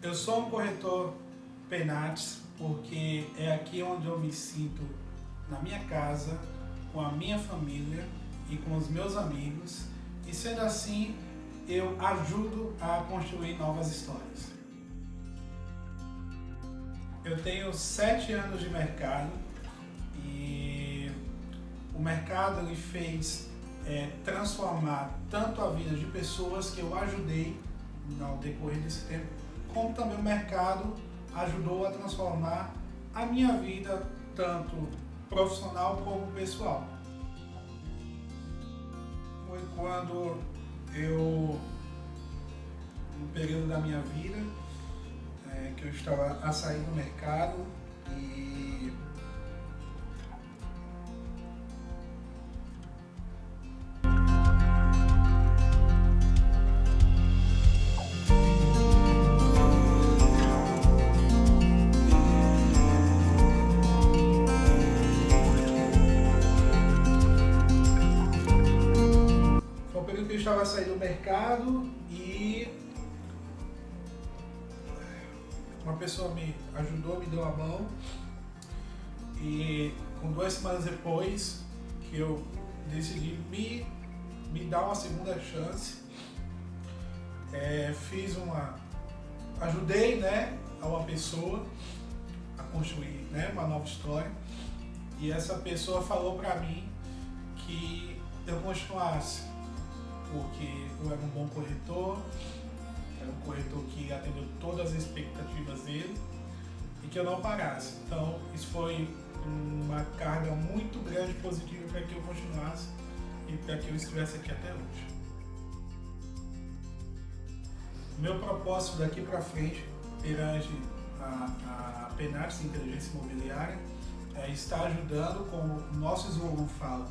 Eu sou um corretor Penates porque é aqui onde eu me sinto na minha casa, com a minha família e com os meus amigos e sendo assim eu ajudo a construir novas histórias. Eu tenho sete anos de mercado e o mercado me fez é, transformar tanto a vida de pessoas que eu ajudei ao decorrer desse tempo, como também o mercado ajudou a transformar a minha vida, tanto profissional como pessoal. Foi quando eu, no período da minha vida, é, que eu estava a sair do mercado e estava a sair do mercado e uma pessoa me ajudou, me deu a mão. E com duas semanas depois que eu decidi me, me dar uma segunda chance, é, fiz uma, ajudei né, a uma pessoa a construir né, uma nova história. E essa pessoa falou para mim que eu continuasse porque eu era um bom corretor, era um corretor que atendeu todas as expectativas dele e que eu não parasse. Então, isso foi uma carga muito grande positiva para que eu continuasse e para que eu estivesse aqui até hoje. Meu propósito daqui para frente, perante a, a Penates Inteligência Imobiliária, é estar ajudando, como o nosso slogan fala,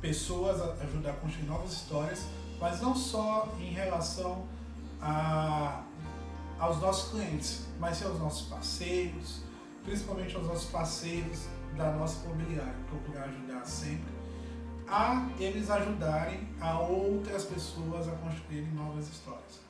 pessoas a ajudar a construir novas histórias, mas não só em relação a, aos nossos clientes, mas aos nossos parceiros, principalmente aos nossos parceiros da nossa imobiliária, procurar ajudar sempre a eles ajudarem a outras pessoas a construírem novas histórias.